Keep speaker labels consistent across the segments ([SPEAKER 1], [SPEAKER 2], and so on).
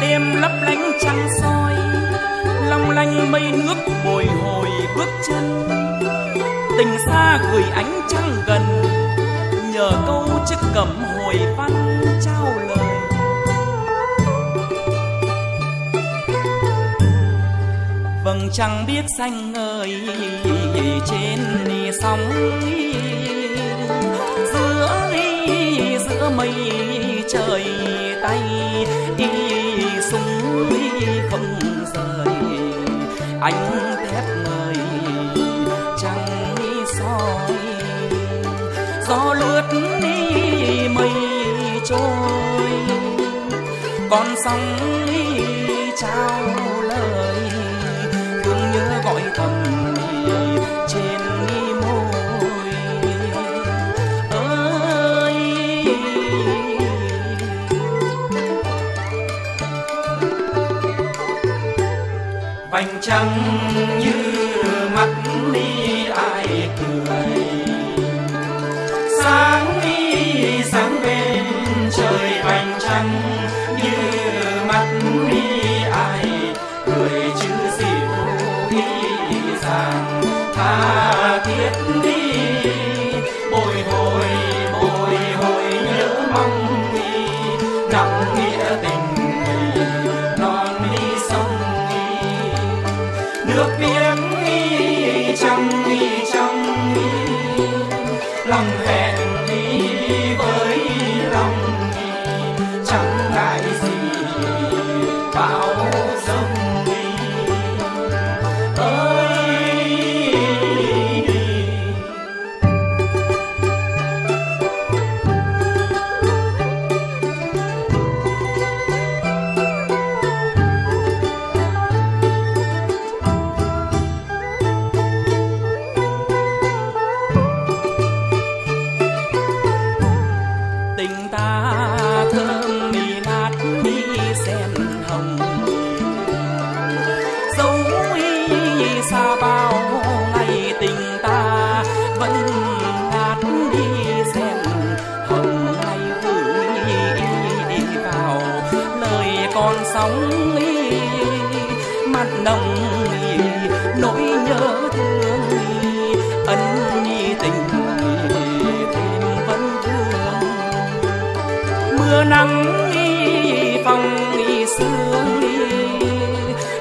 [SPEAKER 1] đêm lấp lánh trăng soi, long lanh mây nước bồi hồi bước chân. Tình xa gửi ánh trăng gần, nhờ câu chiếc cẩm hồi văn trao lời. Vầng trăng biết xanh ngời trên sóng, giữa giữa mây trời tay đi không rời. Anh thép mời trăng soi, gió lướt đi mây trôi. Con sóng trao vành trăng như mắt đi ai cười. Sáng đi sáng bên trời vành trăng như mắt đi ai cười. Chữ dịu ý rằng tha thiết đi. 랑네. Tình ta thơm mì nát đi sen hồng. Dấu y xa bao ngày tình ta, vẫn ngát đi sen hồng. Ngày gửi vào, lời con sóng mặt nồng mưa nắng phong sương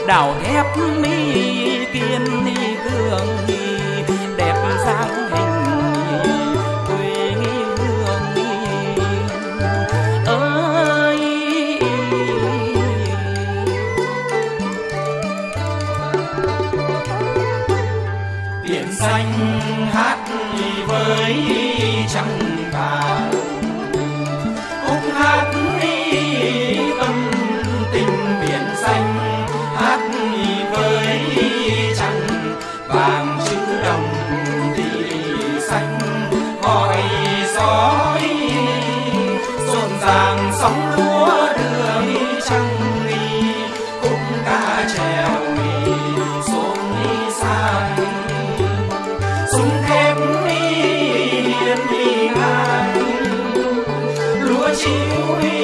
[SPEAKER 1] đào thép kiên gương đẹp dáng hình quê hương ơi! Biển xanh hát với you.